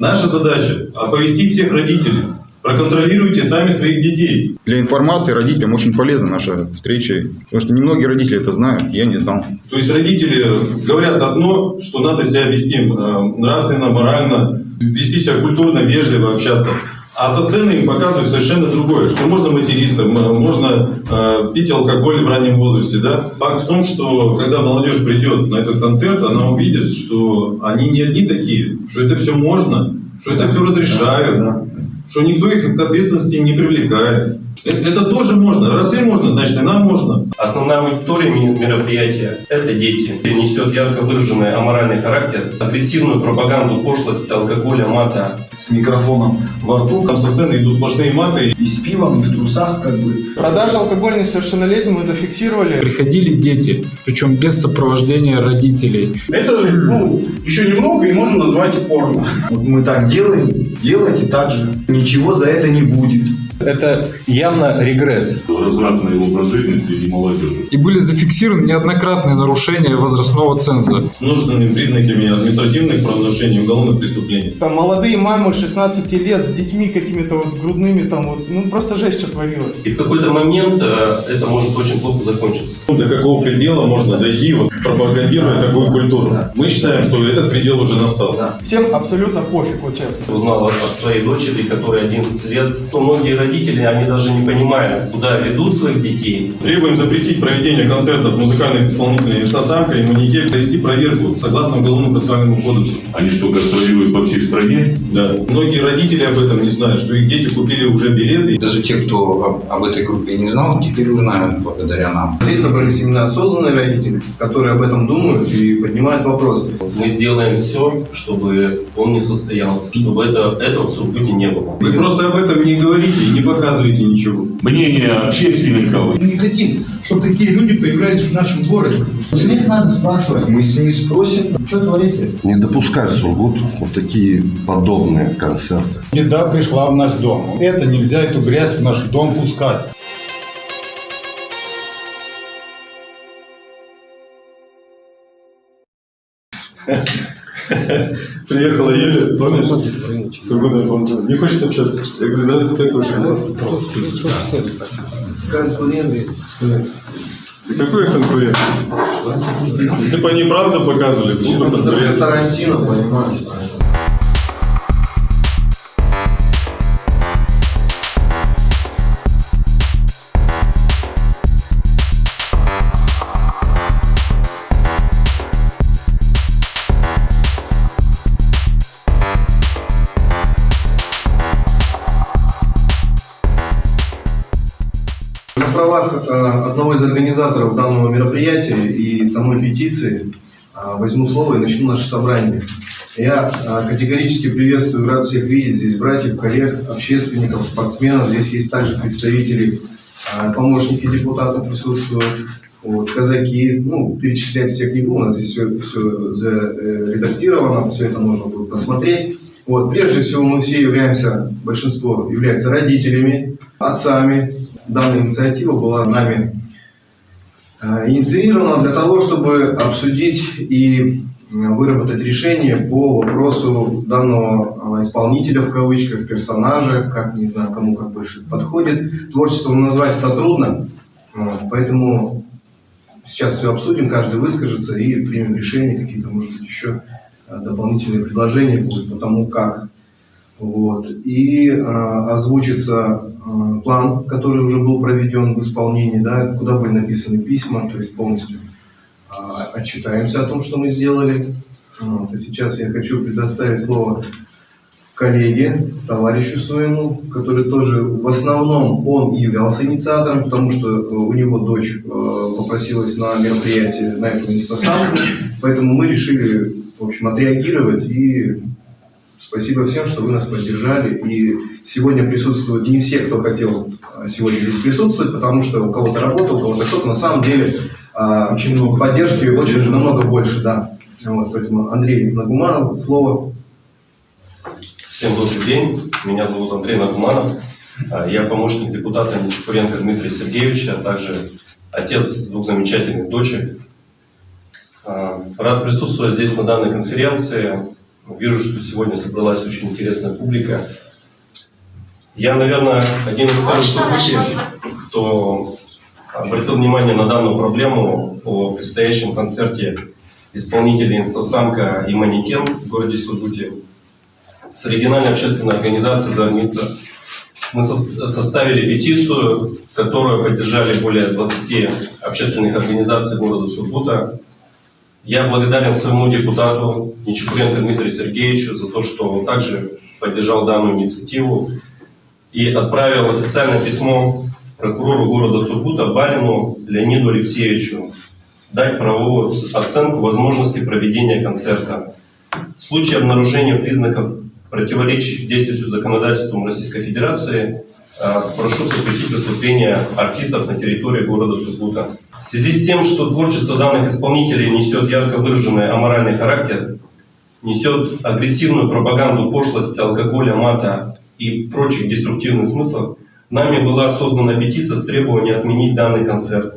Наша задача – оповестить всех родителей. Проконтролируйте сами своих детей. Для информации родителям очень полезна наша встреча, потому что немногие родители это знают, я не знал. То есть родители говорят одно, что надо себя вести э, нравственно, морально, вести себя культурно, вежливо, общаться. А со сцены им показывают совершенно другое, что можно материться, можно э, пить алкоголь в раннем возрасте. Да? Факт в том, что когда молодежь придет на этот концерт, она увидит, что они не одни такие, что это все можно, что это все разрешают, что никто их к ответственности не привлекает. Это, это тоже можно. Раз им можно, значит и нам можно. Основная аудитория мероприятия – это дети. Несет ярко выраженный аморальный характер, агрессивную пропаганду пошлости, алкоголя, мата. с микрофоном во рту Там со сцены идут сплошные маты. и с пивом, и в трусах, как бы. Продажи алкоголя несовершеннолетним мы зафиксировали. Приходили дети, причем без сопровождения родителей. Это ну, еще немного и можно назвать порно. Вот мы так делаем, делайте так же. Ничего за это не будет. Это явно регресс. развратный образ жизни среди молодежи. И были зафиксированы неоднократные нарушения возрастного ценза. с множественными признаками административных правонарушений и уголовных преступлений. Там молодые мамы 16 лет с детьми какими-то вот грудными там вот, ну просто жесть что творилось. И в какой-то момент э, это может очень плохо закончиться. Ну, До какого предела можно дойти, вот, пропагандируя такую культуру? Мы считаем, что этот предел уже настал. Всем абсолютно пофиг, вот честно. Узнал от своей дочери, которой 11 лет, то многие родители, они даже не понимают, куда ведут своих детей. Требуем запретить проведение концертов музыкальных исполнителей «Инстасамка» и «Маньяке», провести проверку согласно Уголовному процессуальному кодексу. Они что, гастролируют по всей стране? Да. Многие родители об этом не знают, что их дети купили уже билеты. Даже те, кто об, об этой группе не знал, теперь узнают благодаря нам. Здесь собрались именно осознанные родители, которые об этом думают и поднимают вопросы. Мы сделаем все, чтобы он не состоялся, чтобы это, этого в Сургуте не было. Вы просто об этом не говорите и не показываете ничего. Мнение общественников Мы не хотим, чтобы такие люди появлялись в нашем городе. Их надо спрашивать. Мы с ними спросим, Что творите? Не допускать в Сургут вот такие подобные концерты. Еда пришла в наш дом. Это нельзя, эту грязь в наш дом пускать. Приехала Юля, помнишь? Сургутная помню. Не хочет общаться? Я говорю, здравствуйте, как ваши дела? Конкуренты. Да какой конкурент? Если бы они правду показывали, то что конкурент? Тарантино, понимаешь? Одного из организаторов данного мероприятия и самой петиции э, возьму слово и начну наше собрание. Я э, категорически приветствую, рад всех видеть здесь братьев, коллег, общественников, спортсменов. Здесь есть также представители, э, помощники депутатов присутствуют, вот, казаки. Ну, перечислять всех не буду, у нас здесь все, все заредактировано, все это можно будет посмотреть. Вот, прежде всего, мы все являемся, большинство является родителями, отцами. Данная инициатива была нами э, инициирована для того, чтобы обсудить и э, выработать решение по вопросу данного э, исполнителя, в кавычках, персонажа, как, не знаю, кому как больше подходит. Творчеством назвать это трудно, поэтому сейчас все обсудим, каждый выскажется и примем решение, какие-то, может быть, еще э, дополнительные предложения будут по тому, как. Вот. И э, озвучится э, план, который уже был проведен в исполнении, да, куда были написаны письма, то есть полностью э, отчитаемся о том, что мы сделали. Вот. И сейчас я хочу предоставить слово коллеге, товарищу своему, который тоже в основном он являлся инициатором, потому что э, у него дочь э, попросилась на мероприятие, на эту инстасамку, поэтому мы решили, в общем, отреагировать и спасибо всем, что вы нас поддержали. И сегодня присутствуют не все, кто хотел э, сегодня здесь присутствовать, потому что у кого-то работа, у кого-то кто-то. На самом деле э, очень много поддержки, очень намного больше, да. Вот, поэтому Андрей Нагуманов, слово. Всем добрый день. Меня зовут Андрей Нагуманов. А, Я помощник депутата Нечапуренко Дмитрия Сергеевича, а также отец двух замечательных дочек. А, Рад присутствовать здесь на данной конференции. Вижу, что сегодня собралась очень интересная публика. Я, наверное, один из первых Сургуте, кто обратил внимание на данную проблему о предстоящем концерте исполнителей «Инстасамка» и «Манекен» в городе Сургуте. С региональной общественной организацией «Зорница» мы со- составили петицию, которую поддержали более 20 общественных организаций города Сургута. Я благодарен своему депутату Нечепуренко Дмитрию Сергеевичу за то, что он также поддержал данную инициативу и отправил официальное письмо прокурору города Сургута Барину Леониду Алексеевичу дать правовую оценку возможности проведения концерта. В случае обнаружения признаков, противоречащих действующему законодательству Российской Федерации, прошу запретить выступление артистов на территории города Сургута. В связи с тем, что творчество данных исполнителей несет ярко выраженный аморальный характер, несет агрессивную пропаганду пошлости, алкоголя, мата и прочих деструктивных смыслов, нами была создана петиция с требованием отменить данный концерт.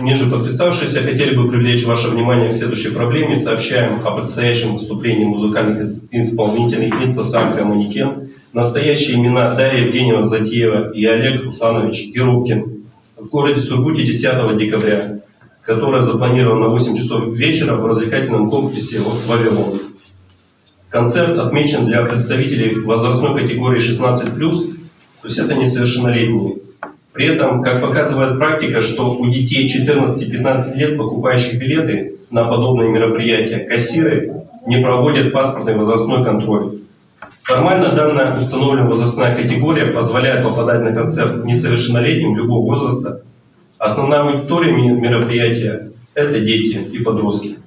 Ниже подписавшиеся хотели бы привлечь ваше внимание к следующей проблеме. Сообщаем о предстоящем выступлении музыкальных исполнителей «Инстасамка Манекен». Настоящие имена Дарья Евгеньевна Затеева и Олег Русанович Герубкин в городе Сургуте 10 декабря, которая запланирована на 8 часов вечера в развлекательном комплексе «Вавилон». Концерт отмечен для представителей возрастной категории 16+, то есть это несовершеннолетние. При этом, как показывает практика, что у детей 14-15 лет, покупающих билеты на подобные мероприятия, кассиры не проводят паспортный возрастной контроль. Формально данная установленная возрастная категория позволяет попадать на концерт несовершеннолетним любого возраста. Основная аудитория мероприятия – это дети и подростки.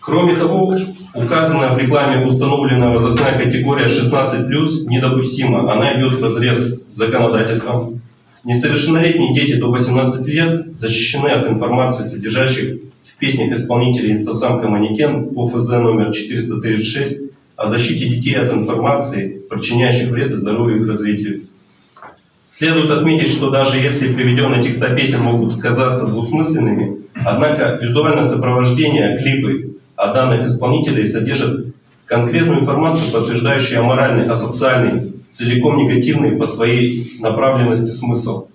Кроме того, указанная в рекламе установленная возрастная категория 16+, недопустима. Она идет в разрез с законодательством. Несовершеннолетние дети до 18 лет защищены от информации, содержащих в песнях исполнителей «Инстасамка Манекен» по ФЗ номер 436 о защите детей от информации, причиняющих вред и здоровью их развитию. Следует отметить, что даже если приведенные текста песен могут казаться двусмысленными, однако визуальное сопровождение, клипы о данных исполнителей содержат конкретную информацию, подтверждающую аморальный, асоциальный, целиком негативный по своей направленности смысл.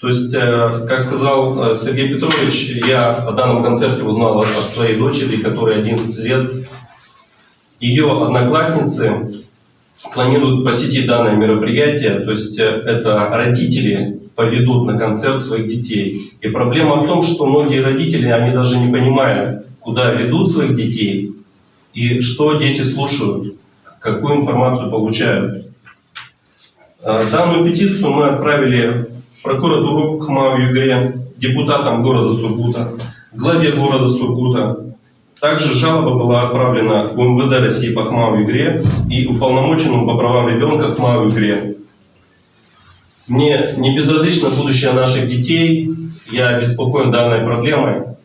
То есть, э, как сказал э, Сергей Петрович, я о данном концерте узнал от своей дочери, которой 11 лет. Ее одноклассницы планируют посетить данное мероприятие, то есть э, это родители поведут на концерт своих детей. И проблема в том, что многие родители, они даже не понимают, куда ведут своих детей и что дети слушают, какую информацию получают. Э, Данную петицию мы отправили прокуратуру ХМАУ ЮГР, депутатам города Сургута, главе города Сургута. Также жалоба была отправлена в МВД России по ХМАУ ЮГР и уполномоченному по правам ребенка ХМАУ ЮГР. Мне не безразлично будущее наших детей, я обеспокоен данной проблемой.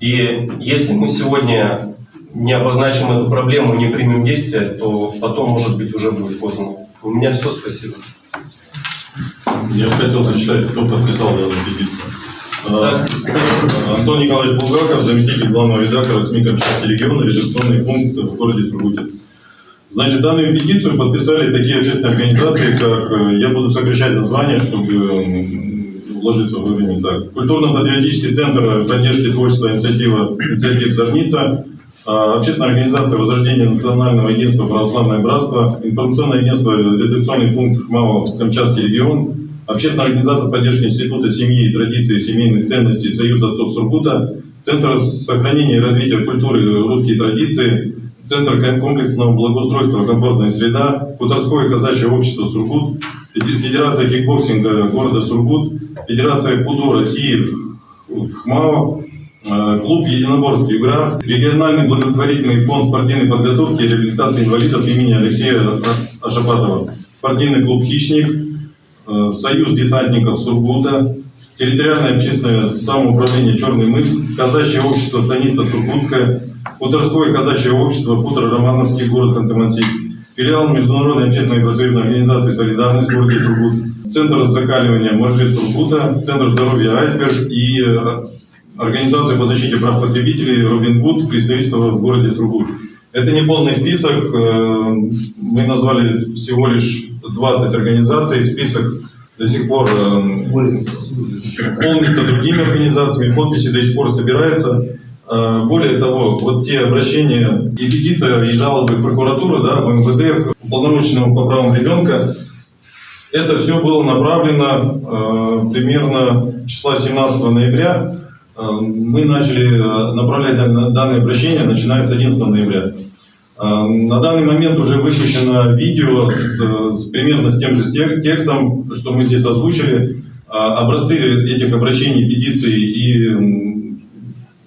И если мы сегодня не обозначим эту проблему, не примем действия, то потом, может быть, уже будет поздно. У меня все, спасибо. Я хотел зачитать, кто подписал данную петицию. А, Антон Николаевич Булгаков, заместитель главного редактора СМИ Камчатский регион, редакционный пункт в городе Сургуте. Значит, данную петицию подписали такие общественные организации, как, э, я буду сокращать название, чтобы вложиться в время так. Культурно-патриотический центр поддержки творчества инициатива, инициатив «Зорница», а, общественная организация Возрождения Национального единства Православное Братство, информационное агентство «Редакционный пункт ХМАО Камчатский регион», общественная организация поддержки Института семьи и традиций семейных ценностей Союз отцов Сургута, Центр сохранения и развития культуры русские традиции, Центр комплексного благоустройства «Комфортная среда», Хуторское казачье общество «Сургут», Федерация кикбоксинга города Сургут, Федерация КУДО России в ХМАО, э, клуб единоборств «Игра», региональный благотворительный фонд спортивной подготовки и реабилитации инвалидов имени Алексея Ашапатова, спортивный клуб «Хищник», Союз десантников Сургута, территориальное общественное самоуправление «Черный мыс», казачье общество «Станица Сургутская», Хуторское казачье общество «Хутор Романовский», город Ханты-Мансийск, филиал Международной общественной профсоюзной организации «Солидарность» в городе Сургут, Центр закаливания Моржи Сургута, Центр здоровья «Айсберг» и э, Организация по защите прав потребителей «Робин Гуд», представительство в городе Сургут. Это не полный список. э, Мы назвали всего лишь 20 организаций. Список до сих пор э, полнится другими организациями, подписи до сих пор собираются. Э, Более того, вот те обращения и петиция, и жалобы в прокуратуру, да, в МВД, уполномоченного по правам ребенка, это все было направлено э, примерно числа 17 ноября. Э, мы начали э, направлять дан- данные обращения, начиная с 11 ноября. Э, На данный момент уже выпущено видео с, с примерно с тем же текстом, что мы здесь озвучили. А, Образцы этих обращений, петиций и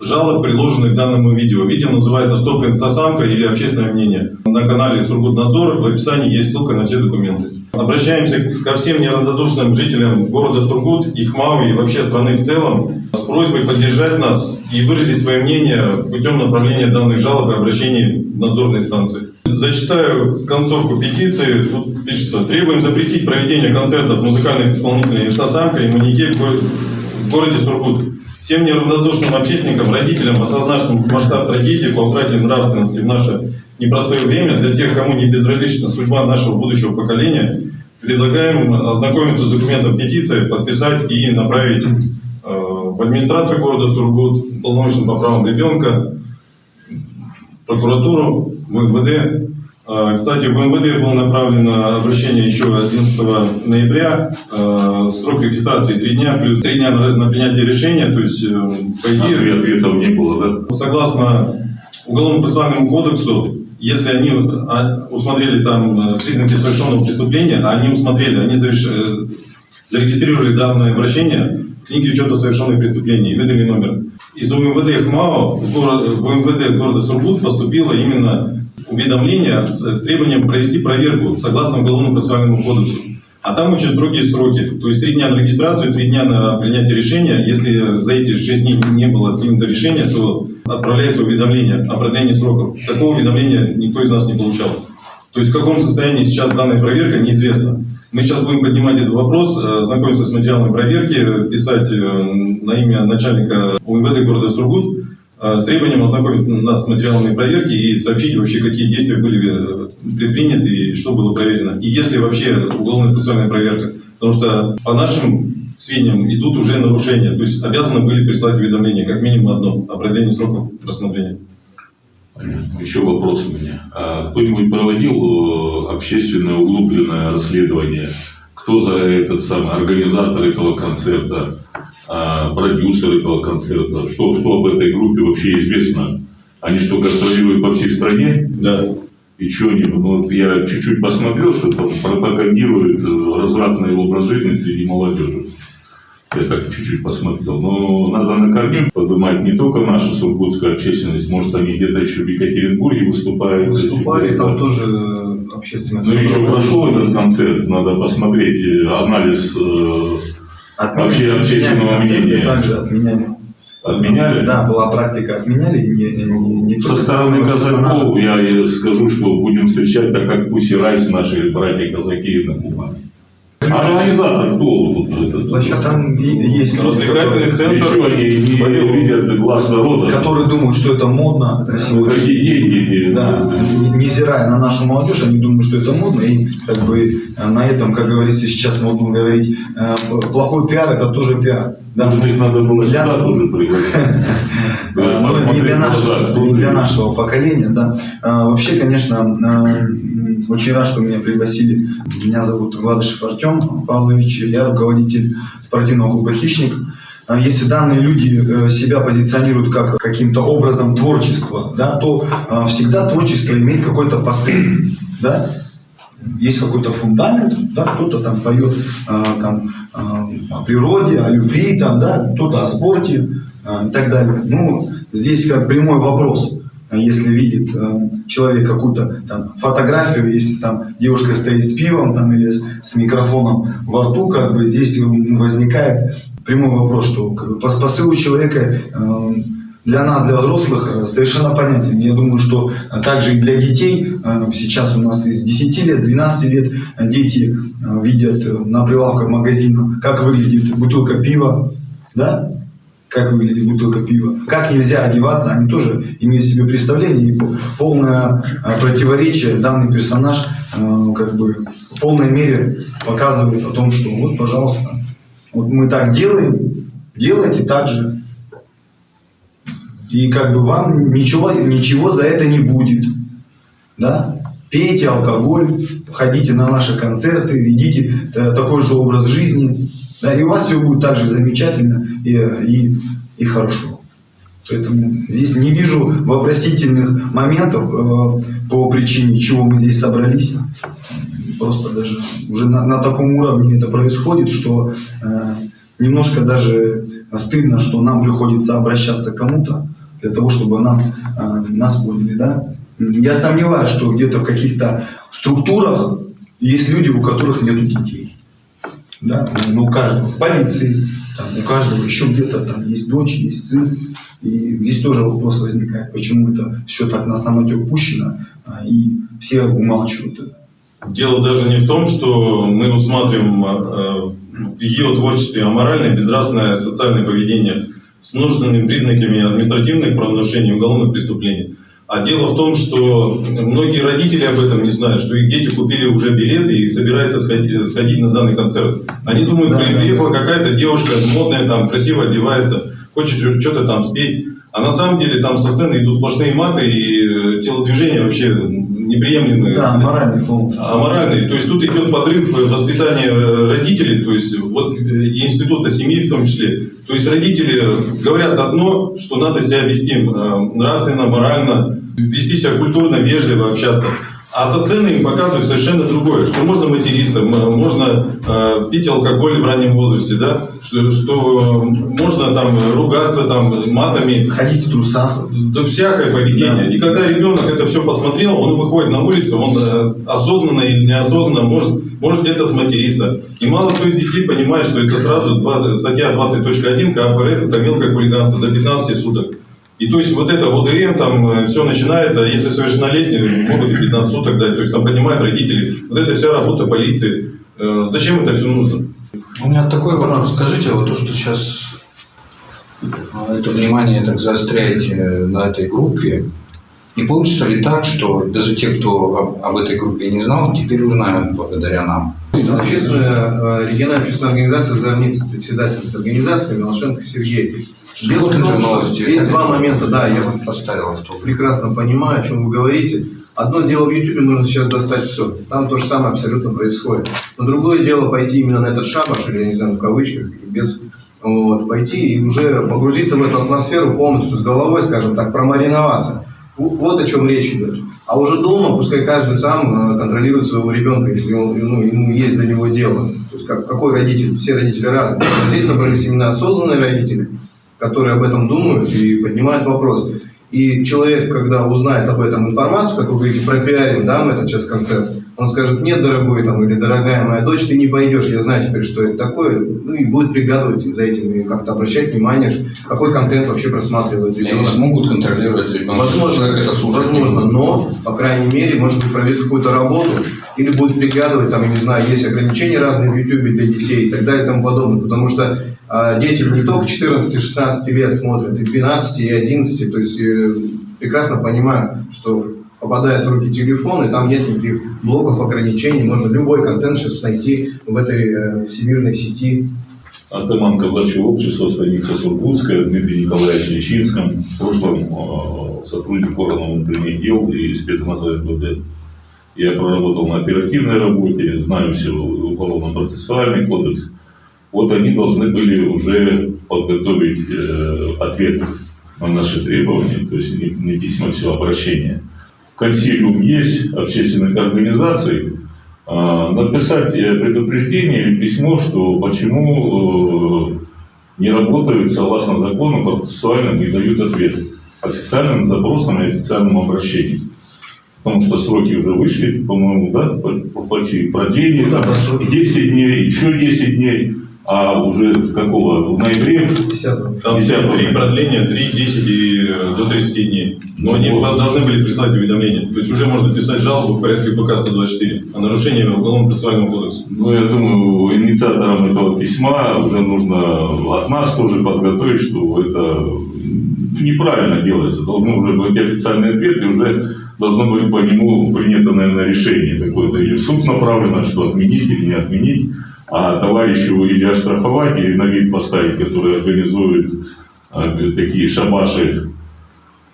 жалоб, приложенных к данному видео. Видео называется «Стоп инстасамка» или «Общественное мнение». На канале Сургутнадзор в описании есть ссылка на все документы. Обращаемся ко всем неравнодушным жителям города Сургут, Ихмау и вообще страны в целом с просьбой поддержать нас и выразить свое мнение путем направления данных жалоб и обращений в надзорные станции. Зачитаю концовку петиции. Тут пишется. Требуем запретить проведение концертов музыкальных исполнителей «Инстасамка» и го- в городе Сургут. Всем неравнодушным общественникам, родителям, осознавшим масштаб трагедии по утрате нравственности в наше непростое время, для тех, кому не безразлична судьба нашего будущего поколения, предлагаем ознакомиться с документом петиции, подписать и направить э, в администрацию города Сургут, полномочным по правам ребенка, прокуратуру, МВД. Э, Кстати, в МВД было направлено обращение еще 11 ноября. Э, Срок регистрации 3 дня, плюс 3 дня на принятие решения. То есть, э, по идее, Ответ- Ответов не было, да? согласно Уголовно-процессуальному кодексу, если они а, усмотрели там э, признаки совершенного преступления, а они усмотрели, они зареш- э, зарегистрировали данное обращение в книге учета совершенных преступлений, выдали номер. Из УМВД ХМАО в, горо- в УМВД города Сургут поступило именно уведомление с, с требованием провести проверку согласно Уголовно-процессуальному кодексу. А там очень строгие сроки. То есть три дня на регистрацию, три дня на принятие решения. Если за эти шесть дней не было принято решение, то отправляется уведомление о продлении сроков. Такого уведомления никто из нас не получал. То есть в каком состоянии сейчас данная проверка, неизвестно. Мы сейчас будем поднимать этот вопрос, э, знакомиться с материалами проверки, писать э, на имя начальника УМВД города Сургут э, с требованием ознакомить нас с материалами проверки и сообщить вообще, какие действия были э, предприняты и что было проверено. И если вообще уголовно-процессуальная проверка. Потому что по нашим сведениям идут уже нарушения. То есть обязаны были прислать уведомление, как минимум одно, о продлении сроков рассмотрения. Понятно. Еще вопрос у меня. А кто-нибудь проводил э, общественное углубленное расследование? Кто за этот самый организатор этого концерта, продюсер этого концерта? Что, что об этой группе вообще известно? Они что, гастролируют по всей стране? Да. И что они? Ну, вот я чуть-чуть посмотрел, что там пропагандируют э, развратный образ жизни среди молодежи. Я так чуть-чуть посмотрел. Но надо на корню поднимать не только нашу сургутскую общественность, может, они где-то еще в Екатеринбурге выступают. Выступали, там тоже э, общественное Ну, еще прошел этот концерт, надо посмотреть э, анализ э, вообще общественного мнения. Также отменяли. Отменяли? Да, была практика, отменяли. Не, не- не Со стороны казаков я и скажу, что будем встречать, так как Пуси Райс, наши братья-казаки на Кубани. А организатор кто вот этот? Площадка. Там есть Развлекательный которые- центр. Еще они не видят глаз народа. которые думают, что это модно на Ну, сегодняшний какие деньги? Да, невзирая на нашу молодежь, они думают, что это модно, и как бы э, на этом, как говорится, сейчас модно говорить, э, плохой пиар это тоже пиар. Да? Может, их надо было Для- сюда тоже пригласить. Ну, не посмотреть для, нашего, не поколения, да. А, вообще, конечно, очень рад, что меня пригласили. Меня зовут Гладышев Артем Павлович, я руководитель спортивного клуба «Хищник». А, Если данные люди э, себя позиционируют как каким-то образом творчества, да, то а, всегда творчество имеет какой-то посыл, да, есть какой-то фундамент, да, кто-то там поет а, там, о природе, о любви, там, да, кто-то о спорте и так далее. Ну, здесь как прямой вопрос. А Если видит э, человек какую-то там фотографию, если там девушка стоит с пивом там, или с, с микрофоном во рту, как бы здесь возникает прямой вопрос, что как бы, человека э, для нас, для взрослых, э, совершенно понятен. Я думаю, что также и для детей, сейчас у нас из 10 лет, с 12 лет дети видят на прилавках магазина, как выглядит бутылка пива, да? Как выглядит бутылка пива. Как нельзя одеваться, они тоже имеют себе представление. И полное э, противоречие данный персонаж э, как бы в полной мере показывает о том, что вот, пожалуйста, вот мы так делаем, делайте так же. И как бы вам ничего, ничего за это не будет. Да? Пейте алкоголь, ходите на наши концерты, ведите э, такой же образ жизни. Да, и у вас все будет так же замечательно и, и, и хорошо. Поэтому здесь не вижу вопросительных моментов э, по причине, чего мы здесь собрались. Просто даже уже на, на таком уровне это происходит, что э, немножко даже стыдно, что нам приходится обращаться к кому-то для того, чтобы нас, э, нас поняли. Да? Я сомневаюсь, что где-то в каких-то структурах есть люди, у которых нет детей. Да? Ну, у каждого в полиции, там, у каждого еще где-то там есть дочь, есть сын. И здесь тоже вопрос возникает, почему это все так на самотек пущено, а, и все умалчивают это. Дело даже не в том, что мы усматриваем э, в ее творчестве аморальное, безнравственное социальное поведение с множественными признаками административных правонарушений и уголовных преступлений. А дело в том, что многие родители об этом не знают, что их дети купили уже билеты и собираются сходить, сходить на данный концерт. Они думают, да, приехала да. какая-то девушка модная, там, красиво одевается, хочет что-то там спеть. А на самом деле там со сцены идут сплошные маты и э, телодвижения вообще неприемлемые. Да, аморальные полностью. Аморальные. То есть тут идет подрыв воспитания родителей, то есть вот и института семьи в том числе. То есть родители говорят одно, что надо себя вести э, нравственно, морально, вести себя культурно, вежливо общаться. А со сцены им показывают совершенно другое, что можно материться, можно э, пить алкоголь в раннем возрасте, да, что, что можно там ругаться там матами. Ходить в трусах. Да всякое поведение. Да. И когда ребенок это все посмотрел, он выходит на улицу, он э, осознанно или неосознанно может, может где-то сматериться. И мало кто из детей понимает, что это сразу 2, статья 20.1 КПРФ, это мелкое хулиганство до 15 суток. И то есть вот это ОДМ, там э, все начинается, если совершеннолетние, могут и 15 суток дать, то есть там понимают родители, вот это вся работа полиции. Э, зачем это все нужно? У меня такой вопрос. Скажите, вот то, что сейчас это внимание так заостряете на этой группе, не получится ли так, что даже те, кто об, об этой группе не знал, теперь узнают благодаря нам? Общественная, э, региональная общественная организация «Зорница», председатель этой организации Милошенко Сергей Дело в том, что есть два момента, да, я поставил авто. Прекрасно понимаю, о чем вы говорите. Одно дело в YouTube нужно сейчас достать все. Там то же самое абсолютно происходит. Но другое дело пойти именно на этот шабаш, или, не знаю, в кавычках, или без, вот, пойти и уже погрузиться в эту атмосферу полностью с головой, скажем так, промариноваться. Вот о чем речь идет. А уже дома пускай каждый сам э, контролирует своего ребенка, если он, ну, ему есть до него дело. То есть как, какой родитель? Все родители разные. Здесь собрались именно осознанные родители, которые об этом думают и поднимают вопрос. И человек, когда узнает об этом информацию, как вы говорите, пропиарим, да, мы этот сейчас концерт, он скажет, нет, дорогой там, или дорогая моя дочь, ты не пойдешь, я знаю теперь, что это такое, ну и будет приглядывать за этим и как-то обращать внимание, какой контент вообще просматривает ребенок. Они смогут контролировать ребенка, возможно, это слушает. Возможно, но, по крайней мере, может быть, проведет какую-то работу, или будет приглядывать, там, я не знаю, есть ограничения разные в YouTube для детей и так далее и тому подобное, потому что а дети не только 14-16 лет смотрят, и 12, и 11, то есть э, прекрасно понимаю, что попадает в руки телефон, и там нет никаких блоков, ограничений, можно любой контент сейчас найти в этой э, всемирной сети. Атаман казачьего общества, станица Сургутская, Дмитрий Николаевич Личинском, в прошлом э, сотрудник органов внутренних дел и спецназа МВД. Я проработал на оперативной работе, знаю все уголовно-процессуальный кодекс, вот они должны были уже подготовить э, ответ на наши требования, то есть не, не письмо, а все обращение. Консилиум есть общественных организаций, э, написать предупреждение или письмо, что почему э, не работают согласно закону, процессуально не дают ответ официальным запросам и официальным обращениям. Потому что сроки уже вышли, по-моему, да, по деньги, там, 10 дней, еще 10 дней. а уже с какого? В ноябре? 10 Там 10 три продления, 3, 10 и э, до 30 дней. Но они Вот. должны были прислать уведомление. То есть уже можно писать жалобу в порядке ПК 124 о нарушении Уголовно-процессуального кодекса. Ну, я думаю, инициаторам этого письма уже нужно от нас тоже подготовить, что это неправильно делается. Должны уже быть официальный ответ, и уже должно быть по нему принято, наверное, решение какое-то. Или суд направлено, что отменить или не отменить, а товарищу или оштрафовать, или на вид поставить, который организует э, такие шабаши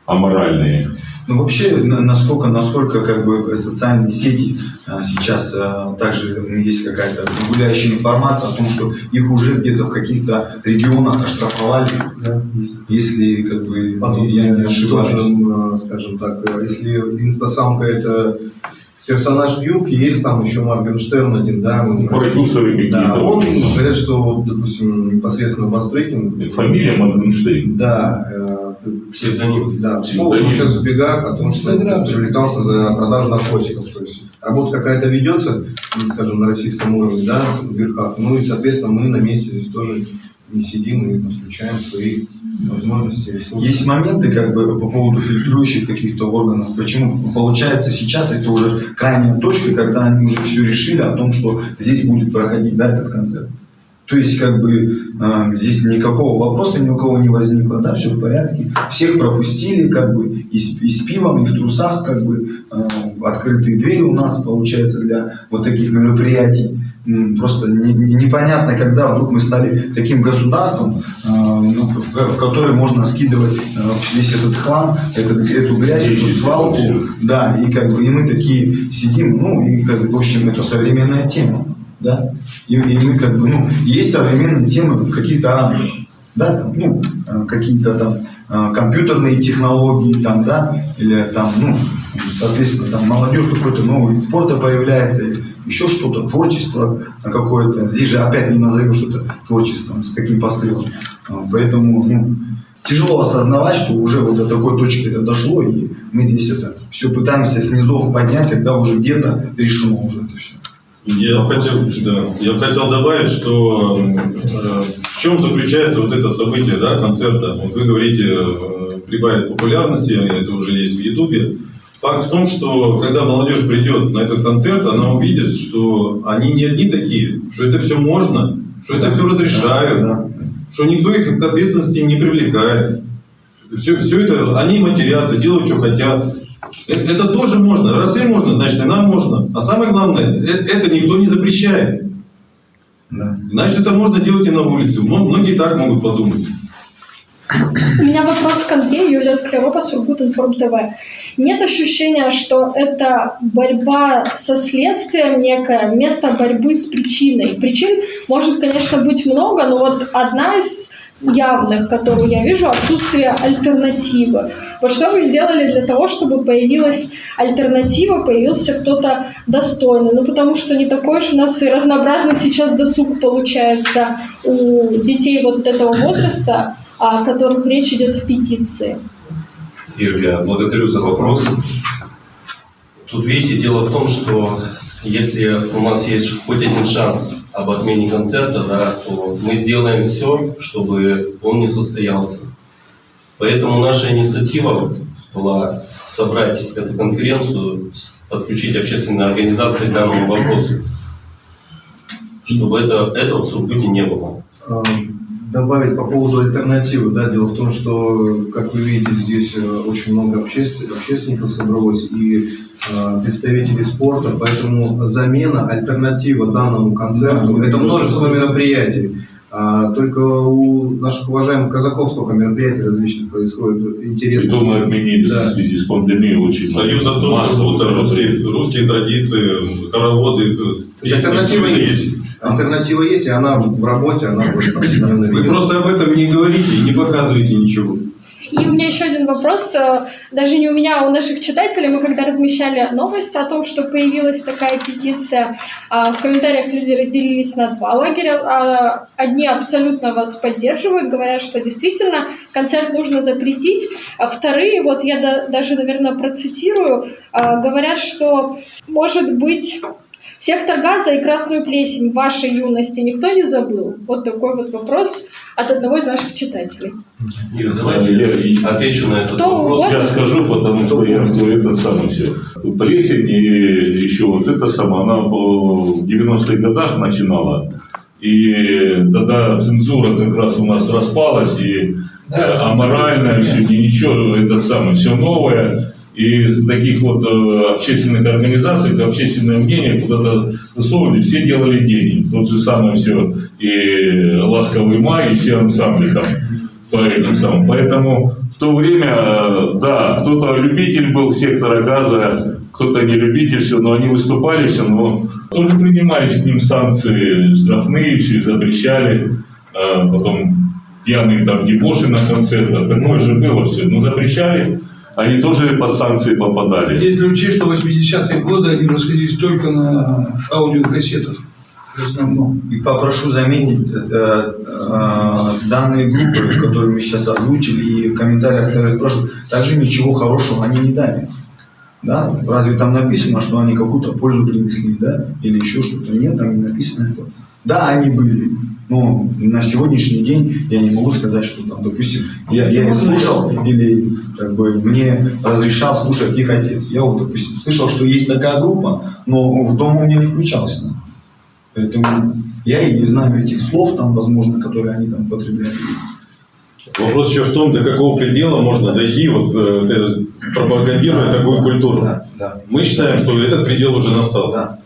аморальные. Ну, вообще, на- насколько, насколько как бы социальные сети а, сейчас а, также ну, есть какая-то гуляющая информация о том, что их уже где-то в каких-то регионах оштрафовали, Да, есть. если как бы Потом, я не ошибаюсь. тоже, э, скажем так, э, если инстасамка это персонаж в юбке, есть там еще Моргенштерн один, да, Продюсеры какие-то. Да, он вот. говорят, что, вот, допустим, непосредственно Бастрыкин, Фамилия Моргенштейн. да, э, Псевдоним. да, Псевдоним. он сейчас в бегах о том, что привлекался за продажу наркотиков. То есть работа какая-то ведется, ну, скажем, на российском уровне, да, в верхах. Ну и, соответственно, мы на месте здесь тоже не сидим и подключаем свои возможности, ресурсы. Есть моменты как бы по поводу фильтрующих каких-то органов. Почему? Получается сейчас это уже крайняя точка, когда они уже все решили о том, что здесь будет проходить да, этот концерт. То есть, как бы, э, здесь никакого вопроса ни у кого не возникло, да, все в порядке. Всех пропустили, как бы, и с, и с пивом, и в трусах, как бы, э, открытые двери у нас, получается, для вот таких мероприятий. Просто не- не- непонятно, когда вдруг мы стали таким государством, э, ну, в, в которое можно скидывать э, весь этот хлам, этот, эту грязь, эту свалку, да, и как бы и мы такие сидим, ну, и как бы, в общем, это современная тема, да, и, и мы как бы, ну, есть современные темы в каких-то рамках, да, там, ну, э, какие-то там э, компьютерные технологии, там, да, или там, ну, соответственно, там молодежь какой-то новый вид спорта появляется, еще что-то, творчество какое-то. Здесь же опять не назовешь это творчеством с таким посылом. А, Поэтому, ну, тяжело осознавать, что уже вот до такой точки это дошло, и мы здесь это все пытаемся с низов поднять, когда уже где-то решено уже это все. Я хотел, да, я хотел добавить, что э, в чем заключается вот это событие, да, концерта. Вот вы говорите, э, прибавит популярности, это уже есть в Ютубе. Факт в том, что когда молодежь придет на этот концерт, она увидит, что они не одни такие, что это все можно, что это все разрешают, Да. что никто их к ответственности не привлекает. Все, все это, они матерятся, делают, что хотят. Это, это тоже можно. Раз им можно, значит и нам можно. А самое главное, э- это никто не запрещает. Да. Значит, это можно делать и на улице. Многие так могут подумать. У меня вопрос к Андрею, Юлия Склярова, Сургут Информ ТВ. Нет ощущения, что это борьба со следствием некое, место борьбы с причиной. Причин может, конечно, быть много, но вот одна из явных, которую я вижу, отсутствие альтернативы. Вот что вы сделали для того, чтобы появилась альтернатива, появился кто-то достойный? Ну, потому что не такой уж у нас и разнообразный сейчас досуг получается у детей вот этого возраста, о которых речь идет в петиции. Юлия, благодарю за вопрос. Тут, видите, дело в том, что если у нас есть хоть один шанс об отмене концерта, да, то мы сделаем все, чтобы он не состоялся. Поэтому наша инициатива была собрать эту конференцию, подключить общественные организации к данному вопросу, чтобы это, этого в Сургуте не было. Добавить по поводу альтернативы. Да, дело в том, что, как вы видите, здесь э, очень много обществен- общественников собралось и э, представителей спорта, поэтому замена, альтернатива данному концерту, Да, это множество мероприятий. А, только у наших уважаемых казаков сколько мероприятий различных происходит, интересно. Что мы отменили Да. в связи с пандемией очень Союз много. отцов вот русские, русские традиции, хороводы. э, То есть альтернатива это есть. Альтернатива есть, и она в работе, она будет повседневно Вы просто об этом не говорите, не показываете ничего. И у меня еще один вопрос, э, даже не у меня, а у наших читателей. Мы когда размещали новость о том, что появилась такая петиция, а, в комментариях люди разделились на два лагеря. А, Одни абсолютно вас поддерживают, говорят, что действительно концерт нужно запретить. А вторые, вот я да- даже, наверное, процитирую, а, говорят, что, может быть, Сектор газа и красную плесень в вашей юности никто не забыл? Вот такой вот вопрос от одного из наших читателей. Юрий, давай я отвечу на этот Кто вопрос. угодно. Я скажу, потому что я говорю это самое все. Плесень и еще вот это самое, она в 90-х годах начинала. И тогда цензура как раз у нас распалась, и э, аморальное все, и ничего, это самое, все новое. И таких вот э, общественных организаций, общественное мнение куда-то засовывали, все делали деньги. Тот же самое все, и «Ласковый май», и все ансамбли там по этим самым. Поэтому в то время, э, да, кто-то любитель был сектора газа, кто-то не любитель, все, но они выступали все, но тоже принимались к ним санкции штрафные, все запрещали, Э, потом пьяные там дебоши на концертах, такое же было все, но запрещали, они тоже под санкции попадали. Если учесть, что 80-е годы они расходились только на аудиокассетах в основном. И попрошу заметить, это, э, данные группы, которые мы сейчас озвучили, и в комментариях, которые спрашивают, также ничего хорошего они не дали. Да? Разве там написано, что они какую-то пользу принесли, да? Или еще что-то? Нет, там не написано это. Да, они были. Но на сегодняшний день я не могу сказать, что там, допустим, я, я их слушал или как бы мне разрешал слушать их отец. Я вот, допустим, слышал, что есть такая группа, но в дом у меня не включалась. она. Поэтому я и не знаю этих слов, там, возможно, которые они там потребляют. Вопрос еще в том, до какого предела можно дойти, вот, э, пропагандируя такую культуру. Мы считаем, что этот предел уже настал.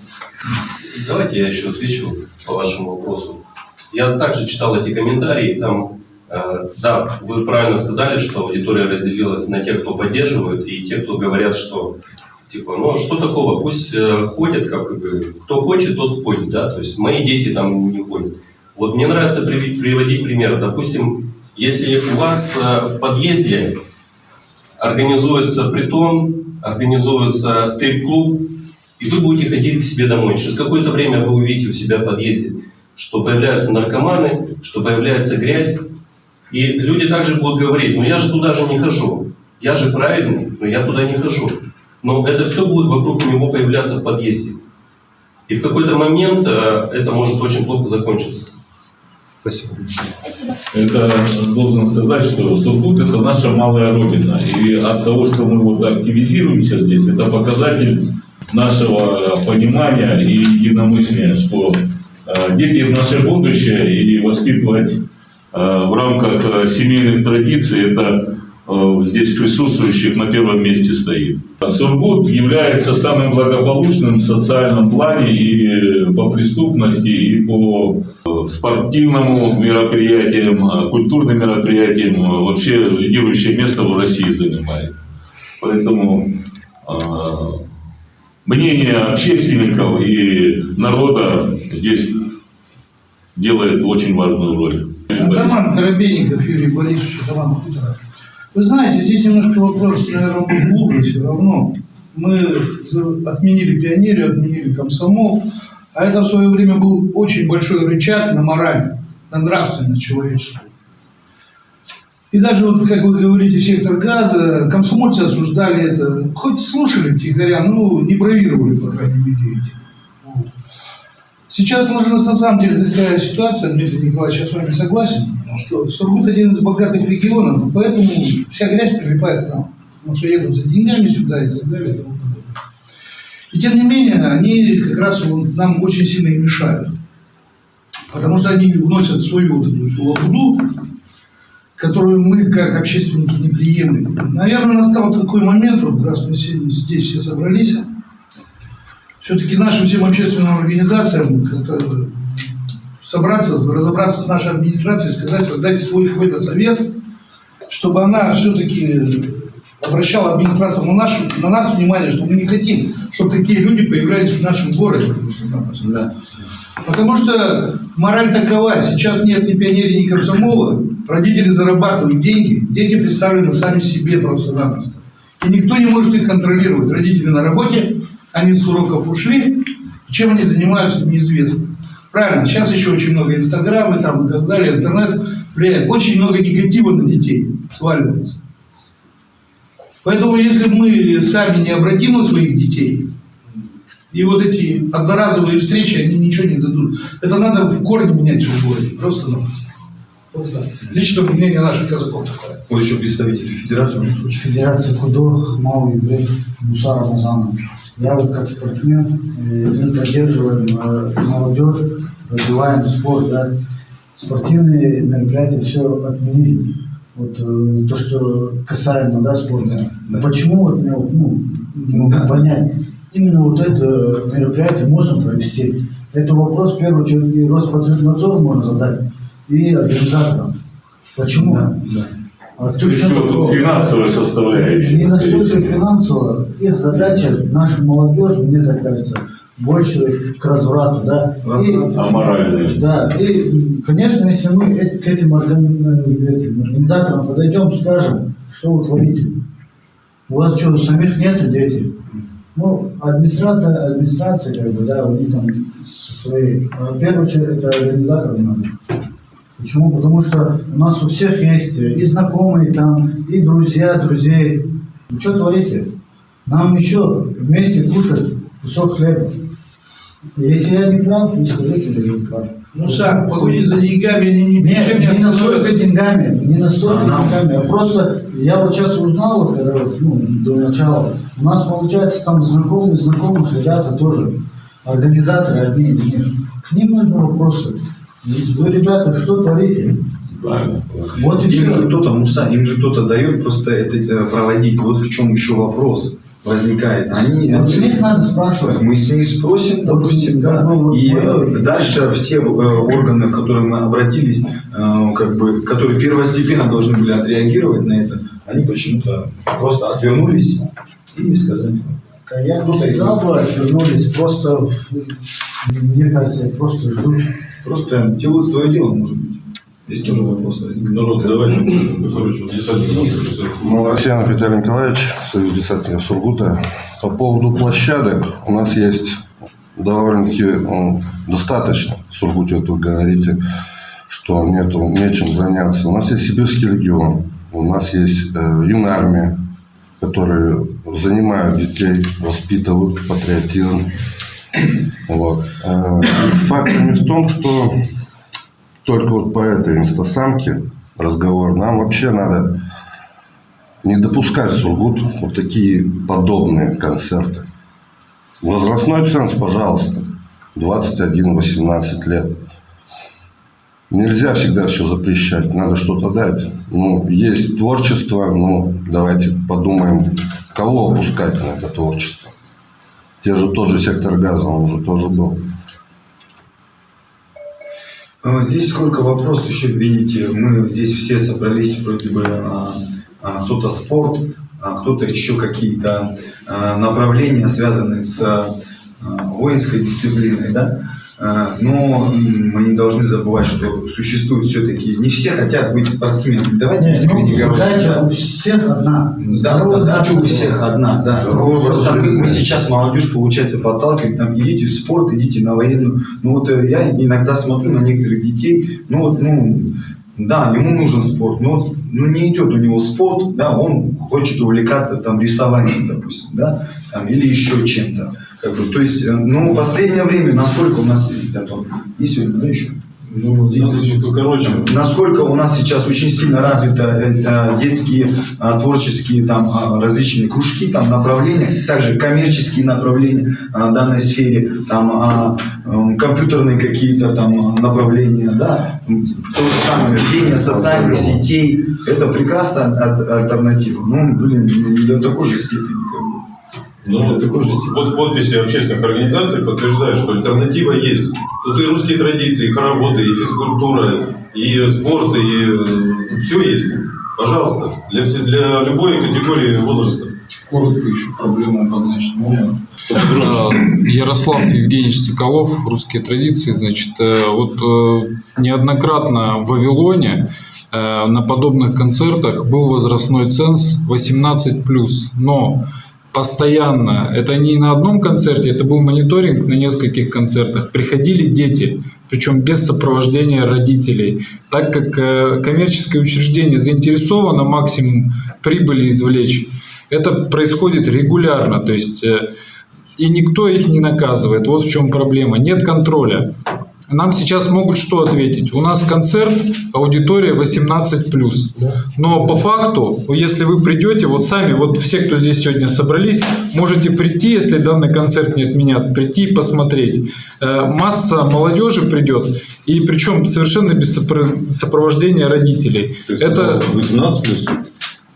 Давайте я еще отвечу по вашему вопросу. Я также читал эти комментарии, там, э, да, вы правильно сказали, что аудитория разделилась на тех, кто поддерживает, и те, кто говорят, что, типа, ну, что такого, пусть э, ходят, как бы, кто хочет, тот ходит, да, то есть мои дети там не ходят. Вот мне нравится приводить пример. Допустим, если у вас э, в подъезде организуется притон, организуется стрип-клуб, и вы будете ходить к себе домой. Через какое-то время вы увидите у себя в подъезде, что появляются наркоманы, что появляется грязь. И люди также будут говорить, ну я же туда же не хожу. Я же правильный, но я туда не хожу. Но это все будет вокруг него появляться в подъезде. И в какой-то момент э, это может очень плохо закончиться. Спасибо. Это должен сказать, что Сургут это наша малая родина. И от того, что мы вот активизируемся здесь, это показатель нашего понимания и единомыслия, что э, дети наше будущее и воспитывать э, в рамках э, семейных традиций это э, здесь присутствующих на первом месте стоит. Сургут является самым благополучным в социальном плане и по преступности, и по э, спортивному мероприятиям, э, культурным мероприятиям. э, Вообще лидирующее место в России занимает. Поэтому э, мнение общественников и народа здесь делает очень важную роль. Атаман Коробейников Юрий Борисович, Атаман Хутора. Вы знаете, здесь немножко вопрос, наверное, глубже все равно. Мы отменили пионерию, отменили комсомол, а это в свое время был очень большой рычаг на мораль, на нравственность человеческую. И даже вот, как вы говорите, сектор газа, комсомольцы осуждали это, хоть слушали втихаря, ну, не бравировали, по крайней мере, этим. Вот. Сейчас сложилась на самом деле такая ситуация, Дмитрий Николаевич, я с вами согласен, что Сургут один из богатых регионов, поэтому вся грязь прилипает к нам, потому что едут за деньгами сюда и так далее. И, тому подобное. и тем не менее, они как раз нам очень сильно и мешают, потому что они вносят свою вот эту лабуду, которую мы, как общественники, не приемлем. Наверное, настал такой момент, вот раз мы сегодня здесь все собрались, все-таки нашим всем общественным организациям собраться, разобраться с нашей администрацией, сказать, создать свой какой-то совет, чтобы она все-таки обращала администрация на, нашу, на нас внимание, что мы не хотим, чтобы такие люди появлялись в нашем городе. Да. Потому что мораль такова, сейчас нет ни пионерии, ни комсомола, родители зарабатывают деньги, дети представлены сами себе просто-напросто. И никто не может их контролировать. Родители на работе, они с уроков ушли, чем они занимаются, неизвестно. Правильно, сейчас еще очень много инстаграма там и так далее, интернет влияет. Очень много негатива на детей сваливается. Поэтому если мы сами не обратим на своих детей И вот эти одноразовые встречи, они ничего не дадут. Это надо в корне менять в городе. Просто-напросто. Вот так. Личное мнение наших казаков такое. Вот еще представители Федерации. Федерация худо, Хмал, Еврей, Мусар Рамазанов. Я вот как спортсмен, э, мы поддерживаем э, молодежь, развиваем спорт, да. Спортивные мероприятия все отменили. Вот э, то, что касаемо да, спорта. Почему вот ну, не могу понять. Именно вот это мероприятие можно провести. Это вопрос, в первую очередь, и Роспотребнадзору можно задать, и организаторам. Почему? А тут Прежде всего, что тут финансовая составляющая. Не скорее настолько всего. финансово. Их задача, наша молодежь, мне так кажется, больше к разврату, да. И, А моральная? да, и, конечно, если мы э- к этим, органи- этим организаторам подойдем, скажем, что вы творите. У вас что, самих нету дети? Ну, администрация, администрация, как бы, да, у них там со своей. А В первую очередь, это организаторам надо. Почему? Потому что у нас у всех есть и знакомые там, и друзья друзей. Вы что творите? Нам еще вместе кушать кусок хлеба. Если я не прав, не скажите, что я не прав. Ну, сам, погони за деньгами, они ни Нет, не не настолько деньгами, не настолько деньгами, а просто я вот сейчас узнал, вот, когда вот, ну, до начала, у нас получается там знакомые, знакомых ребята тоже, организаторы одни из них. К ним нужны вопросы. Вы, ребята, что творите? Правильно. Вот и им все. же кто-то, Муса, им же кто-то дает просто это э, проводить. Вот в чем еще вопрос возникает. Они, Вот с них надо спрашивать. Мы с них спросим, допустим, да, и э, дальше все э, органы, к которым мы обратились, э, как бы, которые первостепенно должны были отреагировать на это, они почему-то просто отвернулись и не сказали. Да Я бы сказал бы, отвернулись, просто, мне кажется, просто ждут. Просто делают свое дело, может быть. Здесь тоже вопрос возникает. Народ, давайте, короче, вот десантник. Молосянов Виталий Николаевич, Союз десантников Сургута. По поводу площадок у нас есть довольно-таки м, достаточно. В Сургуте вот вы говорите, что нету, нечем заняться. У нас есть Сибирский регион, у нас есть э, юная армия, которые занимают детей, воспитывают патриотизм. Вот. Э, Факт в том, что только вот по этой инстасамке разговор нам вообще надо не допускать Сургут вот такие подобные концерты. Возрастной ценз, пожалуйста, 21-18 лет. Нельзя всегда все запрещать, надо что-то дать. Ну, есть творчество, ну, давайте подумаем, кого опускать на это творчество. Те же тот же сектор газа, он уже тоже был. А, Здесь сколько вопросов еще, видите, мы здесь все собрались, вроде бы а, а, кто-то спорт, а кто-то еще какие-то направления, связанные с воинской дисциплиной, да. А, Но мы не должны забывать, что существует все-таки, не все хотят быть спортсменами. Давайте Не, искренне ну, говорить. задача да. у всех одна. Да, задача у всех одна, да. Здоровый Просто мы, мы сейчас молодежь, получается, подталкиваем, там, идите в спорт, идите на военную. Ну вот э, я иногда смотрю на некоторых детей, ну вот, ну, да, ему нужен спорт, но вот, ну, не идет у него спорт, да, он хочет увлекаться там рисованием, допустим, да, там, или еще чем-то. Как бы, то есть, э, ну, последнее время, насколько у нас, Антон, есть сегодня, да, еще? Ну, короче, Насколько у нас сейчас очень сильно развиты э, э, детские э, творческие там различные кружки, там направления, также коммерческие направления в данной сфере, там э, э, компьютерные какие-то там направления, да, то же самое ведение социальных сетей, это прекрасная аль- альтернатива. Ну, блин, не до такой же степени бы. Ну, вот подписи общественных организаций подтверждают, что альтернатива есть. Тут и русские традиции, и хороводы, и физкультура, и спорт, и все есть. Пожалуйста, для, для любой категории возраста. Коротко еще проблему обозначить можно. Э, Ярослав Евгеньевич Соколов, «Русские традиции». Значит, э, вот э, неоднократно в Вавилоне э, на подобных концертах был возрастной ценз 18+. Но постоянно, это не на одном концерте, это был мониторинг на нескольких концертах, приходили дети, причем без сопровождения родителей, так как э, коммерческое учреждение заинтересовано максимум прибыли извлечь. Это происходит регулярно, то есть э, и никто их не наказывает. Вот в чем проблема. Нет контроля. Нам сейчас могут что ответить? У нас концерт, аудитория 18+. Но по факту, если вы придете, вот сами, вот все, кто здесь сегодня собрались, можете прийти, если данный концерт не отменят, прийти и посмотреть. Э, Масса молодежи придет, и причем совершенно без сопро- сопровождения родителей. Это 18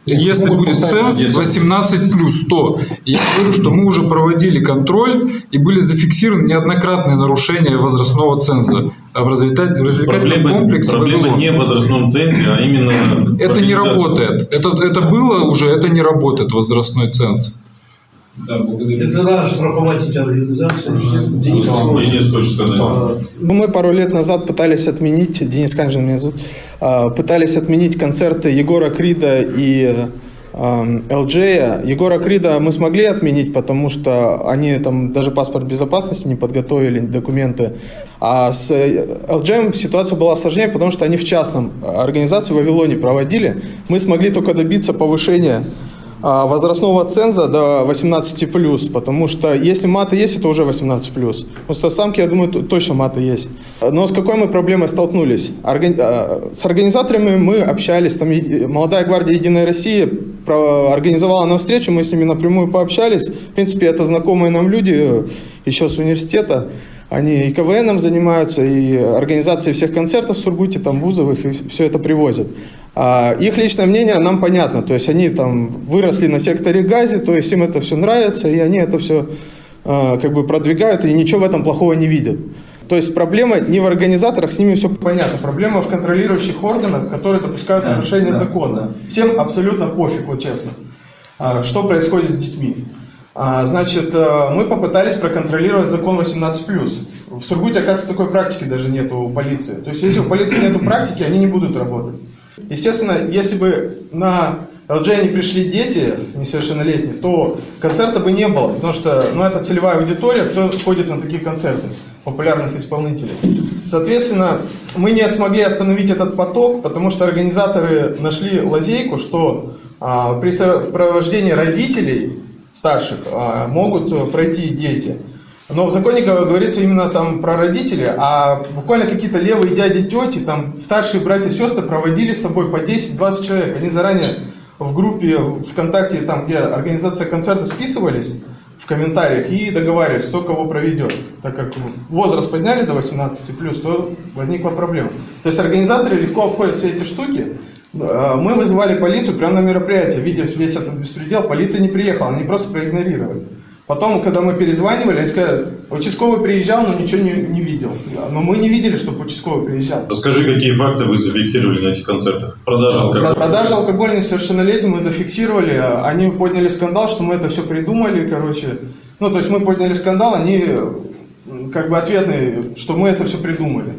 если будет ценз 10. 18 плюс, то я говорю, что мы уже проводили контроль и были зафиксированы неоднократные нарушения возрастного ценза в развлекатель- в развлекательном Проблема, комплексе. проблема «Вавилон». не в возрастном цензе, а именно... Это не работает. Это, это было уже, это не работает возрастной ценз. Да, благодарю. Это надо штрафовать эти организации. Денис хочет сказать. Ну, Мы пару лет назад пытались отменить, Денис Канжин меня зовут, а, пытались отменить концерты Егора Крида и ЛДЖ. Егора Крида мы смогли отменить, потому что они там даже паспорт безопасности не подготовили, документы. А с ЛДЖ ситуация была сложнее, потому что они в частном организации в Вавилоне проводили. Мы смогли только добиться повышения а, возрастного ценза до 18+, потому что если маты есть, это уже 18+. Просто самки, я думаю, точно маты есть. Но с какой мы проблемой столкнулись? Органи- а, С организаторами мы общались, там молодая гвардия Единой России организовала нам встречу, мы с ними напрямую пообщались. В принципе, это знакомые нам люди э, еще с университета. Они и КВНом занимаются, и организацией всех концертов в Сургуте, там вузовых, и все это привозят. А их личное мнение нам понятно, то есть они там выросли на секторе газе, то есть им это все нравится, и они это все как бы продвигают, и ничего в этом плохого не видят. То есть проблема не в организаторах, с ними все понятно. Проблема в контролирующих органах, которые допускают нарушение закона. Всем абсолютно пофиг, вот честно, а, что происходит с детьми. А, Значит, э, мы попытались проконтролировать закон 18+. В Сургуте, оказывается, такой практики даже нет у полиции. То есть, если у полиции нет практики, они не будут работать. Естественно, если бы на ЛДЖ не пришли дети несовершеннолетние, то концерта бы не было, потому что ну, это целевая аудитория, кто ходит на такие концерты популярных исполнителей. Соответственно, мы не смогли остановить этот поток, потому что организаторы нашли лазейку, что а, при сопровождении родителей старших а, могут э, пройти дети. Но в законе гов- говорится именно там про родителей, а буквально какие-то левые дяди, тети, там старшие братья, сестры проводили с собой по 10-20 человек. Они заранее в группе ВКонтакте, там где организация концерта списывались в комментариях и договаривались, кто кого проведет. Так как возраст подняли до 18 плюс, то возникла проблема. То есть организаторы легко обходят все эти штуки. Э, Мы вызывали полицию прямо на мероприятие, видя весь этот беспредел, полиция не приехала, они просто проигнорировали. Потом, когда мы перезванивали, они сказали, участковый приезжал, но ничего не, не видел. Но мы не видели, чтобы участковый приезжал. Расскажи, какие факты вы зафиксировали на этих концертах? Продажа алкоголя. Продажа алкоголя несовершеннолетним мы зафиксировали. Они подняли скандал, что мы это все придумали, короче. Ну, то есть мы подняли скандал, они как бы ответные, что мы это все придумали.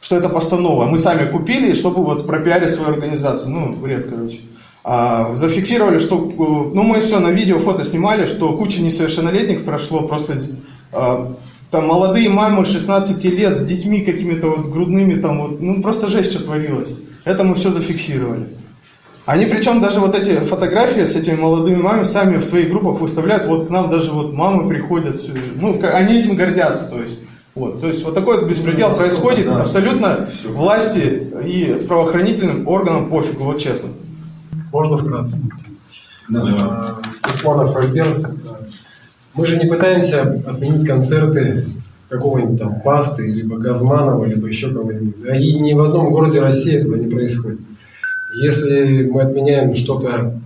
Что это постанова. Мы сами купили, чтобы вот пропиарить свою организацию. Ну, бред, короче. А, зафиксировали, что, э, ну, мы все на видео, фото снимали, что куча несовершеннолетних прошло, просто а, там молодые мамы 16 лет с детьми какими-то вот грудными, там вот, ну, просто жесть, что творилось. Это мы все зафиксировали. Они причем даже вот эти фотографии с этими молодыми мамами сами в своих группах выставляют, вот к нам даже вот мамы приходят, ну, они этим гордятся, то есть. Вот, то есть вот такой вот беспредел Ну, происходит, да. абсолютно власти и правоохранительным органам пофигу, вот честно. Можно вкратце? А, Усманов Альберт. Мы же не пытаемся отменить концерты какого-нибудь там Басты, либо Газманова, либо еще кого-нибудь. Да, И ни в одном городе России этого не происходит. Если мы отменяем что-то,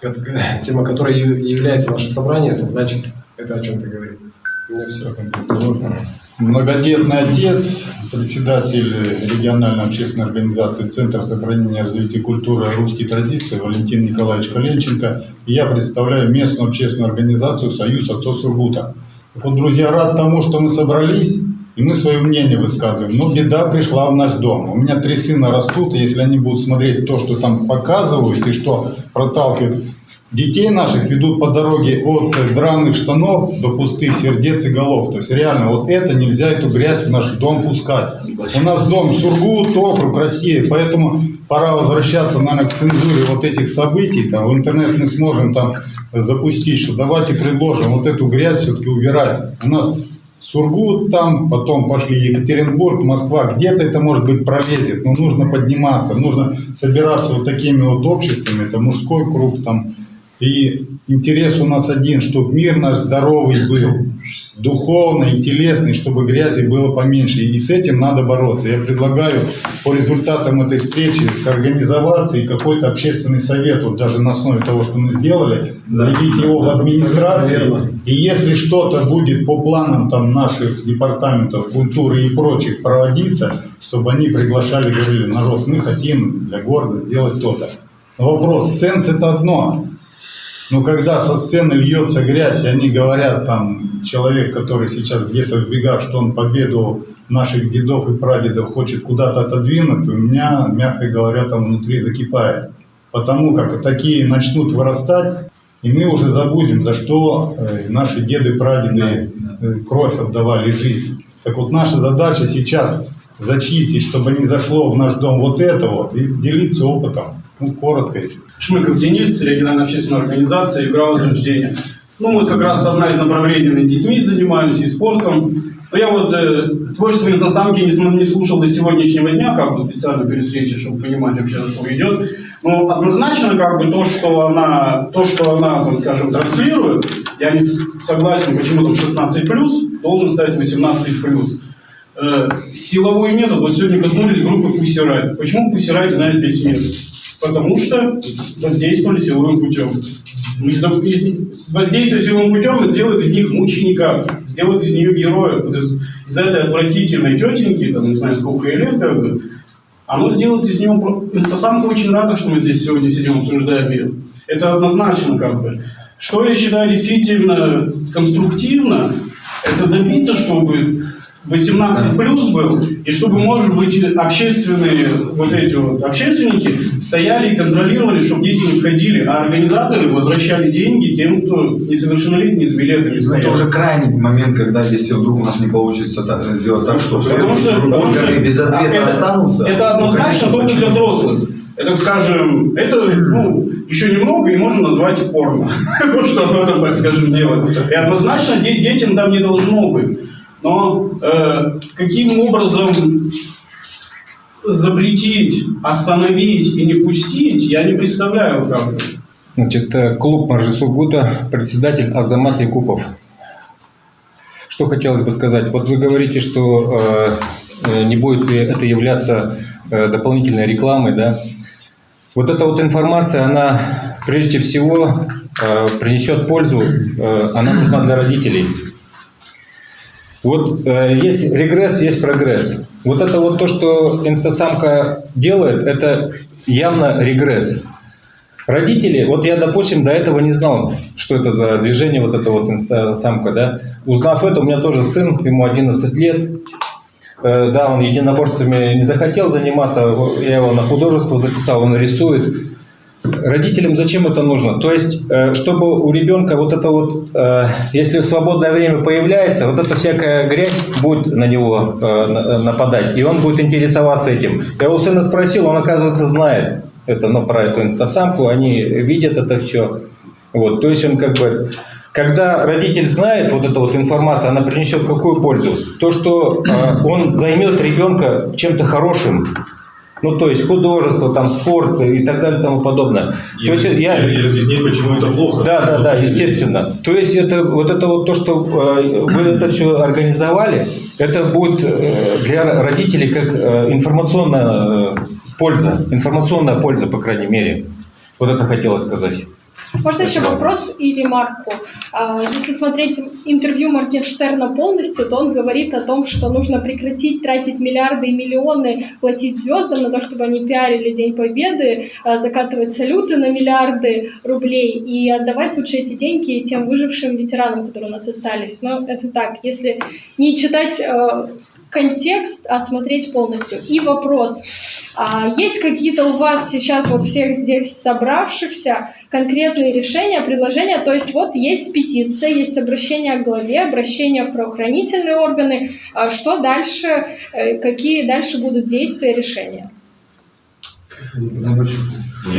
тема которой яв- является наше собрание, то значит это о чем-то говорит. У меня все. Многодетный отец, председатель региональной общественной организации Центр сохранения и развития культуры и русских традиций Валентин Николаевич Коленченко. Я представляю местную общественную организацию «Союз отцов Сургута». Вот, друзья, рад тому, что мы собрались, и мы свое мнение высказываем. Но беда пришла в наш дом. У меня три сына растут, и если они будут смотреть то, что там показывают, и что проталкивают, детей наших ведут по дороге от драных штанов до пустых сердец и голов. То есть реально вот это нельзя, эту грязь в наш дом пускать. У нас дом Сургут, округ России, поэтому пора возвращаться, наверное, к цензуре вот этих событий. Там, в интернет мы сможем там запустить, что давайте предложим вот эту грязь все-таки убирать. У нас Сургут там, потом пошли Екатеринбург, Москва. Где-то это, может быть, пролезет, но нужно подниматься, нужно собираться вот такими вот обществами. Это мужской круг там, и интерес у нас один, чтобы мир наш здоровый был, духовный телесный, чтобы грязи было поменьше. И с этим надо бороться. Я предлагаю по результатам этой встречи сорганизоваться и какой-то общественный совет, вот даже на основе того, что мы сделали, заведить его в администрации. И если что-то будет по планам там наших департаментов культуры и прочих проводиться, чтобы они приглашали, говорили, народ, мы хотим для города сделать то-то. Вопрос, ценз это одно, но когда со сцены льется грязь, и они говорят, там, человек, который сейчас где-то в бегах, что он победу наших дедов и прадедов хочет куда-то отодвинуть, у меня, мягко говоря, там внутри закипает. Потому как такие начнут вырастать, и мы уже забудем, за что э, наши деды, прадеды э, кровь отдавали жизнь. Так вот, наша задача сейчас зачистить, чтобы не зашло в наш дом вот это вот, и делиться опытом. Ну, коротко, если. Шмыков Денис, региональная общественная организация «Игра возрождения». Ну, вот как раз одна из направлений детьми занимаемся и спортом. Но я вот э, творчество инстасамки не, см- не слушал до сегодняшнего дня, как бы специально перед встречей, чтобы понимать вообще, что идет. Но однозначно, как бы то, что она, то, что она, там, скажем, транслирует, я не согласен, почему там 16+, должен стать 18+. Э, силовой метод, вот сегодня коснулись группы Riot. Почему Riot знает весь мир? Потому что воздействовали силовым путем. Воздействие силовым путем это делает из них мучеников, сделает из нее героев. Вот из, из этой отвратительной тетеньки, там, не знаю, сколько ей лет, как бы, оно сделает из него... Инстасамка очень рада, что мы здесь сегодня сидим, обсуждаем ее. Это однозначно как бы. Что я считаю действительно конструктивно, это добиться, чтобы 18 плюс был, и чтобы, может быть, общественные, вот эти вот общественники стояли и контролировали, чтобы дети не входили, а организаторы возвращали деньги тем, кто несовершеннолетний с билетами Ну, стоял. Это уже крайний момент, когда если вдруг у нас не получится так, сделать так, что все Потому что, потому что органы без ответа это, останутся. это ну, однозначно конечно, только для взрослых. Это, скажем, это ну, еще немного и можно назвать порно. Что об этом, так скажем, делать. И однозначно де- детям там не должно быть. Но э, каким образом запретить, остановить и не пустить, я не представляю как. Значит, э, клуб Маржи Сургута, председатель Азамат Якупов. Что хотелось бы сказать? Вот вы говорите, что э, э, не будет ли это являться э, дополнительной рекламой, да? Вот эта вот информация, она прежде всего э, принесет пользу, э, она нужна для родителей. Вот э, есть регресс, есть прогресс. Вот это вот то, что инстасамка делает, это явно регресс. Родители, вот я, допустим, до этого не знал, что это за движение, вот это вот инстасамка, да. Узнав это, у меня тоже сын, ему 11 лет. Э, да, он единоборствами не захотел заниматься, я его на художество записал, он рисует. Родителям зачем это нужно? То есть, э, чтобы у ребенка вот это вот, э, если в свободное время появляется, вот эта всякая грязь будет на него э, на- нападать, и он будет интересоваться этим. Я у сына спросил, он, оказывается, знает это, ну, про эту инстасамку, они видят это все. Вот, то есть он как бы, когда родитель знает вот эту вот информацию, она принесет какую пользу? То, что он займет ребенка чем-то хорошим, ну, то есть художество, там, спорт и так далее и тому подобное. И то есть разъяснить- я... и разъяснить, почему это плохо. Да, да, да, естественно. То есть это вот это вот то, что э, вы это все организовали, это будет э, для родителей как э, информационная польза, информационная польза, по крайней мере. Вот это хотелось сказать. Можно еще вопрос и ремарку. А, Если смотреть интервью Моргенштерна полностью, то он говорит о том, что нужно прекратить тратить миллиарды и миллионы, платить звездам на то, чтобы они пиарили День Победы, а, закатывать салюты на миллиарды рублей и отдавать лучше эти деньги тем выжившим ветеранам, которые у нас остались. Но это так, если не читать э, контекст, а смотреть полностью. И вопрос. А, Есть какие-то у вас сейчас, вот всех здесь собравшихся, конкретные решения, предложения. То есть вот есть петиция, есть обращение к главе, обращение в правоохранительные органы. А Что дальше, э, какие дальше будут действия, решения?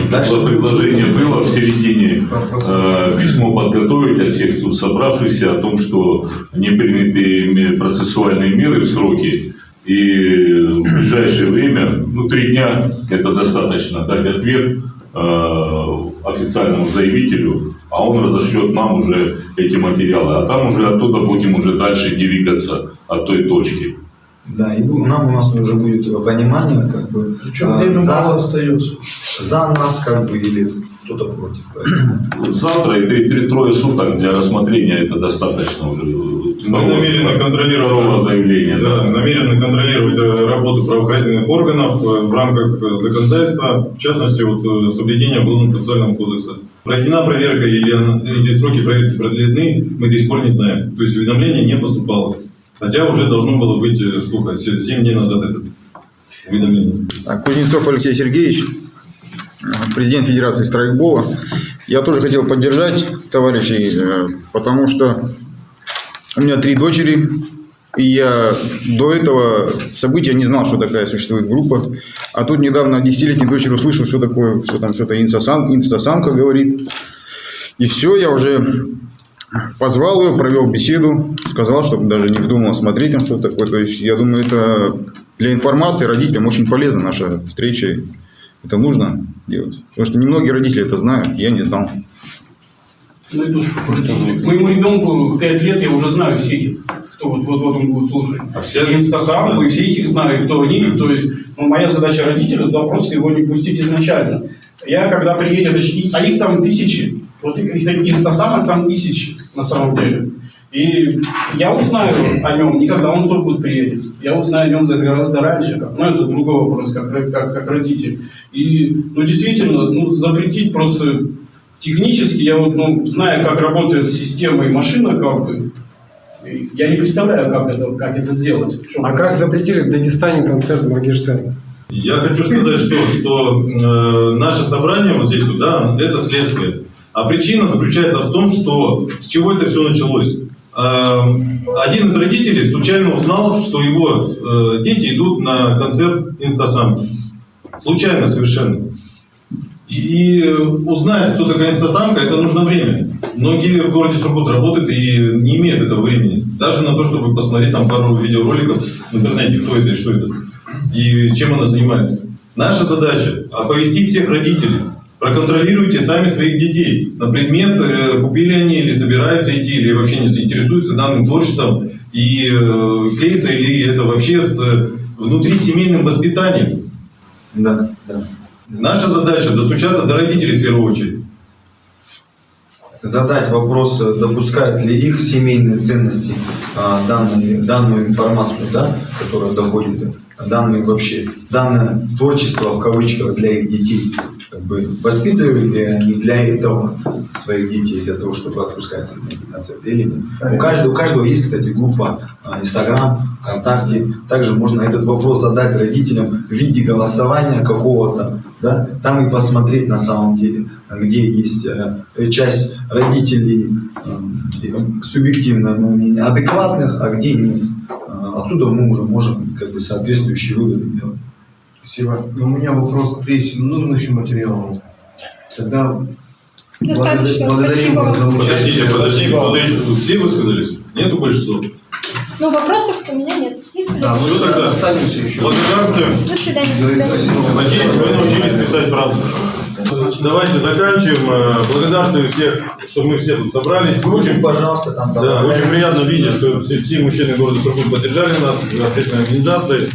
Дальше предложение было в середине э, письмо подготовить от всех тут собравшихся о том, что не приняты процессуальные меры в сроки, и в ближайшее время, ну, три дня это достаточно, дать ответ официальному заявителю, а он разошлет нам уже эти материалы, а там уже оттуда будем уже дальше двигаться от той точки. Да, и нам у нас уже будет понимание, как бы, Причем а, время за, мало остается. за нас, как бы, или кто-то против. Поэтому Завтра и три- три- трое суток для рассмотрения это достаточно уже. Мы намерены контролировать, Второго заявления, да, намерены контролировать э, работу правоохранительных органов э, в рамках э, законодательства, в частности, вот, соблюдения Уголовно-процессуального кодекса. Проведена проверка или, или сроки проверки продлены, мы до сих пор не знаем. То есть уведомление не поступало. Хотя уже должно было быть, э, сколько, 7 дней назад это уведомление. Так, Кузнецов Алексей Сергеевич, э, президент Федерации страйкбола. Я тоже хотел поддержать товарищей, э, потому что у меня три дочери, и я до этого события не знал, что такая существует группа. А тут недавно десятилетний дочери услышал, что такое, что там что-то инстасан- инстасамка говорит. И все, я уже позвал ее, провел беседу, сказал, чтобы даже не вдумал смотреть там что такое. То есть, я думаю, это для информации родителям очень полезна наша встреча. Это нужно делать. Потому что немногие родители это знают, я не знал. Ну, это. Моему ребенку 5 лет, я уже знаю всех их, кто вот, вот, вот он будет слушать. А все инстасампы, и все их знаю, кто они. То есть, ну, моя задача родителя туда просто его не пустить изначально. Я, когда приедет, и- а их там тысячи. Вот их таких инстасамок там тысячи на самом деле. И я узнаю о нем не когда он в Сургут приедет. Я узнаю о нем за гораздо раньше. Как, ну, это другой вопрос, как, как, как родитель. И, ну, действительно, ну, запретить просто технически, я вот, ну, знаю, как работает система и машина, как бы, я не представляю, как это, как это сделать. А как запретили в Дагестане концерт Моргенштерна? Я хочу сказать, что, что э, наше собрание вот здесь, вот, да, это следствие. А причина заключается в том, что с чего это все началось. Э, один из родителей случайно узнал, что его э, дети идут на концерт инстасамки. Случайно совершенно. И узнать, кто такая инстасамка, это нужно время. Многие в городе Сургут работают и не имеют этого времени. Даже на то, чтобы посмотреть там пару видеороликов в интернете, кто это и что это. И чем она занимается. Наша задача – оповестить всех родителей. Проконтролируйте сами своих детей на предмет, э, купили они или собираются идти, или вообще не интересуются данным творчеством, и э, клеится или это вообще с э, внутрисемейным воспитанием. Да, да. Наша задача достучаться до родителей в первую очередь. задать вопрос, допускают ли их семейные ценности а, данные, данную информацию, да, которая доходит, данные вообще, данное творчество в кавычках для их детей. Как бы воспитывали ли они для этого своих детей, для того, чтобы отпускать их на эти концерты или нет. У каждого, у каждого есть, кстати, группа а, Инстаграм, ВКонтакте. Также можно этот вопрос задать родителям в виде голосования какого-то, да, там и посмотреть на самом деле, где есть э, часть родителей э, субъективное мнение адекватных, а где нет. Э, Отсюда мы уже можем как бы соответствующие выводы делать. Спасибо. Но у меня вопрос к прессе. Нужен еще материал? Тогда Достаточно, благодарим спасибо. вас за Подождите, участие. подождите, подождите. Все высказались? Нету больше слов? Ну, вопросов у меня нет. Есть Да, все тогда. Останемся еще. Благодарствуем. До свидания. До свидания. Надеюсь, вы научились писать правду. Давайте заканчиваем. Э, Благодарствую всех, что мы все тут собрались. Очень, пожалуйста, там Да, очень приятно видеть, что все, все мужчины города Сургут поддержали нас, общественной организации.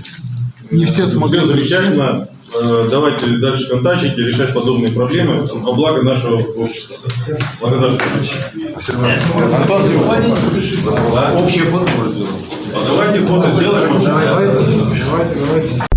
Не все смогли Все замечательно. Э, Давайте дальше контактить и решать подобные проблемы во благо нашего общества. Благодарствую. Антон, общее фото сделать. А давайте фото сделаем. Давайте, давайте, давайте.